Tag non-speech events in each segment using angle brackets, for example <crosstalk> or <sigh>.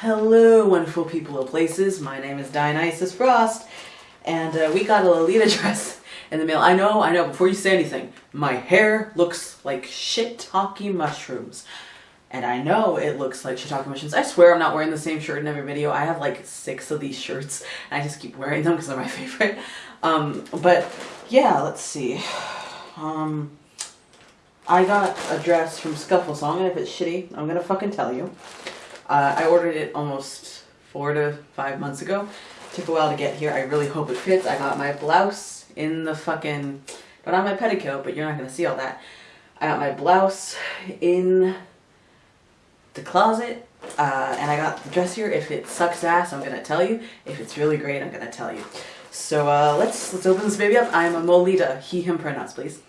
Hello, wonderful people of places. My name is Dionysus Frost, and uh, we got a Lolita <laughs> dress in the mail. I know, I know, before you say anything, my hair looks like shiitake mushrooms. And I know it looks like shiitake mushrooms. I swear I'm not wearing the same shirt in every video. I have like six of these shirts, and I just keep wearing them because they're my <laughs> favorite. Um, but yeah, let's see. Um, I got a dress from Souffle Song, and if it's shitty, I'm gonna fucking tell you. Uh, I ordered it almost four to five months ago. Took a while to get here. I really hope it fits. I got my blouse in the fucking, don't have my petticoat, but you're not gonna see all that. I got my blouse in the closet, uh, and I got the dress here. If it sucks ass, I'm gonna tell you. If it's really great, I'm gonna tell you. So uh, let's let's open this baby up. I'm a Molita. He him pronouns, please.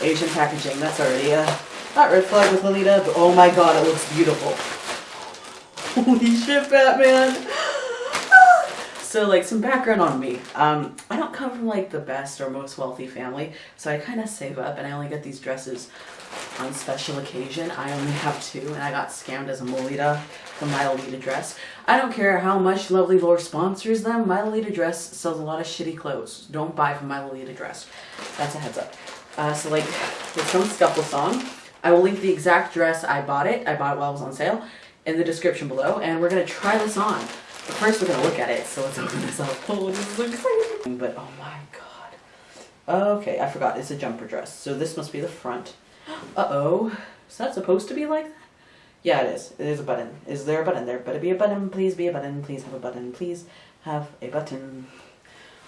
Asian packaging. That's already a not red flag with Lolita, but oh my god, it looks beautiful. Holy shit, Batman! <sighs> so like some background on me. Um, I don't come from like the best or most wealthy family, so I kind of save up and I only get these dresses on special occasion. I only have two and I got scammed as a Molita from My Lolita Dress. I don't care how much Lovely Lore sponsors them, My Lolita Dress sells a lot of shitty clothes. Don't buy from My Lolita Dress. That's a heads up. Uh, so like, it's from Souffle Song. I will link the exact dress I bought it. I bought it while it was on sale in the description below. And we're to try this on. But first we're to look at it. So let's open this up. <laughs> Oh, this is exciting. But oh my god. Okay, I forgot. It's a jumper dress. So this must be the front. <gasps> Uh-oh. Is that supposed to be like that? Yeah, it is. It is a button. Is there a button there? Better be a button. Please be a button. Please have a button. Please have a button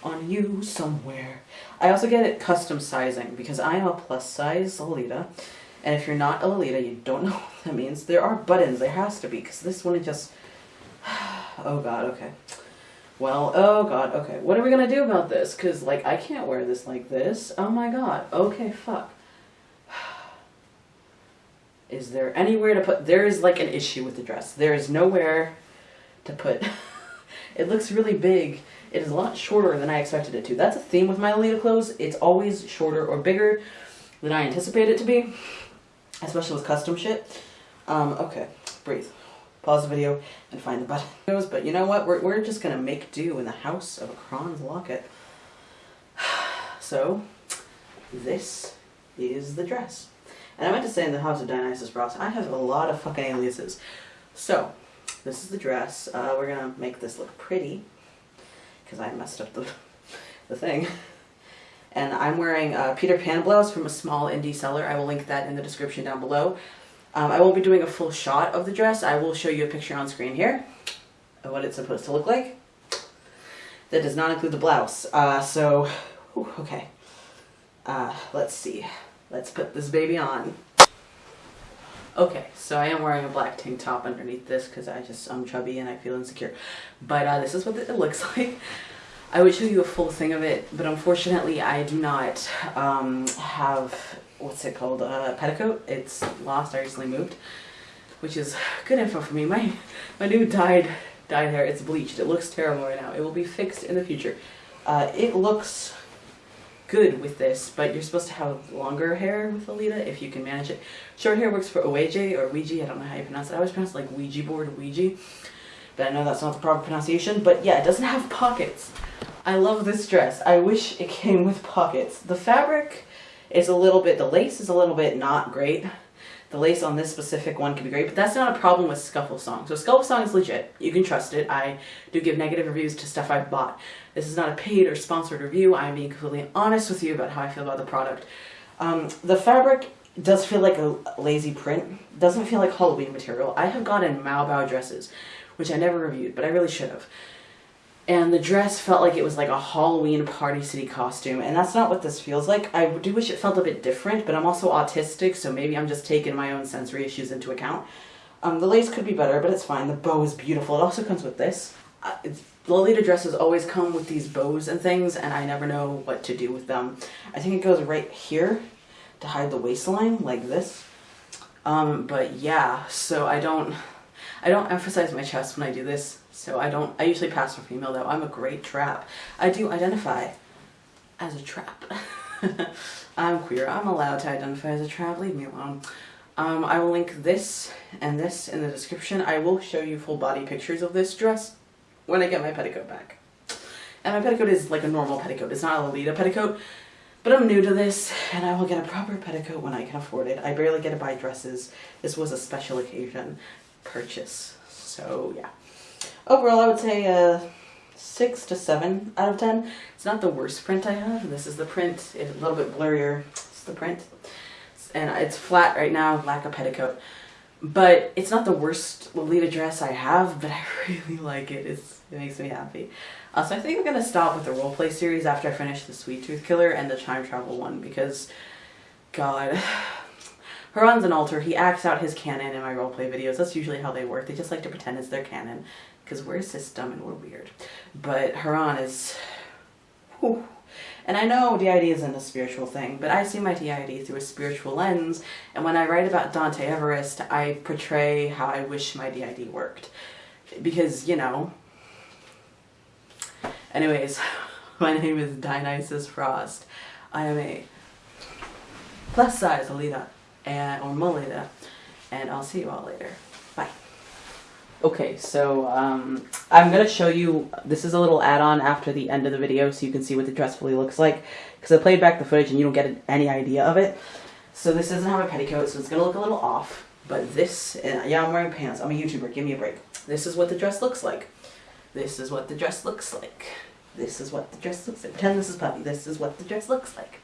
on you somewhere. I also get it custom sizing because I am a plus size Lolita. And if you're not a Lolita, you don't <laughs> know what that means. There are buttons. There has to be because this one is just... <sighs> oh god, okay. Well, oh god, okay. What are we to do about this? Because, like, I can't wear this like this. Oh my god. Okay, fuck. <sighs> Is there anywhere to put... There is, like, an issue with the dress. There is nowhere to put... <laughs> it looks really big. It is a lot shorter than I expected it to. That's a theme with my Lolita clothes. It's always shorter or bigger than I anticipate it to be, especially with custom shit. Um, okay, breathe. Pause the video and find the buttons. But you know what? We're, we're just to make do in the house of a Kron's locket. <sighs> So, this is the dress. And I meant to say in the house of Dionysus Frost, I have a lot of fucking aliases. So, this is the dress. Uh, we're to make this look pretty because I messed up the, <laughs> the thing. And I'm wearing a Peter Pan blouse from a small indie seller. I will link that in the description down below. Um, I won't be doing a full shot of the dress. I will show you a picture on screen here of what it's supposed to look like. That does not include the blouse. Uh, so, whew, okay. Uh, let's see. Let's put this baby on. Okay, so I am wearing a black tank top underneath this because I just, I'm chubby and I feel insecure. But uh, this is what it looks <laughs> like. I would show you a full thing of it, but unfortunately I do not um, have, what's it called, a petticoat. It's lost, I recently moved, which is good info for me. My, my new dyed, dyed hair, it's bleached. It looks terrible right now. It will be fixed in the future. Uh, it looks good with this, but you're supposed to have longer hair with Alita if you can manage it. Short hair works for Ouija or Ouija, I don't know how you pronounce it. I always pronounce it like Ouija board, Ouija, but I know that's not the proper pronunciation. But yeah, it doesn't have pockets. I love this dress. I wish it came with pockets. The fabric is a little bit, the lace is a little bit not great. The lace on this specific one can be great, but that's not a problem with Souffle Song. So Souffle Song is legit. You can trust it. I do give negative reviews to stuff I've bought. This is not a paid or sponsored review. I'm being completely honest with you about how I feel about the product. Um, the fabric does feel like a lazy print. Doesn't feel like Halloween material. I have gotten Mau Bao dresses, which I never reviewed, but I really should have and the dress felt like it was like a Halloween Party City costume, and that's not what this feels like. I do wish it felt a bit different, but I'm also autistic, so maybe I'm just taking my own sensory issues into account. Um, the lace could be better, but it's fine. The bow is beautiful. It also comes with this. Uh, Lolita dresses always come with these bows and things, and I never know what to do with them. I think it goes right here to hide the waistline, like this. Um, but yeah, so I don't, I don't emphasize my chest when I do this so I don't, I usually pass for female though. I'm a great trap. I do identify as a trap. <laughs> I'm queer. I'm allowed to identify as a trap. Leave me alone. Um, I will link this and this in the description. I will show you full body pictures of this dress when I get my petticoat back. And my petticoat is like a normal petticoat. It's not a Lolita petticoat. But I'm new to this, and I will get a proper petticoat when I can afford it. I barely get to buy dresses. This was a special occasion purchase. So, yeah. Overall, I would say a 6 to 7 out of 10. It's not the worst print I have. This is the print. It's a little bit blurrier. It's the print. And it's flat right now, lack of petticoat. But it's not the worst Lolita dress I have, but <laughs> I really like it. It's, it makes me happy. Uh, so I think I'm going to stop with the roleplay series after I finish the Sweet Tooth Killer and the Time Travel one because, God, <sighs> Haran's an altar. He acts out his canon in my roleplay videos. That's usually how they work. They just like to pretend it's their canon because we're a system and we're weird. But Haran is... Whew. And I know DID isn't a spiritual thing, but I see my DID through a spiritual lens, and when I write about Dante Everest, I portray how I wish my DID worked. Because, you know... Anyways, <laughs> my name is Dionysus Frost. I am a plus size Alita, and, or Molita, and I'll see you all later. Bye. Okay, so um, I'm going to show you, this is a little add-on after the end of the video so you can see what the dress fully looks like. Because I played back the footage and you don't get any idea of it. So this doesn't have a petticoat, so it's going to look a little off. But this, yeah, I'm wearing pants. I'm a YouTuber, give me a break. This is what the dress looks like. This is what the dress looks like. This is what the dress looks like. Pretend this is Puppy. This is what the dress looks like.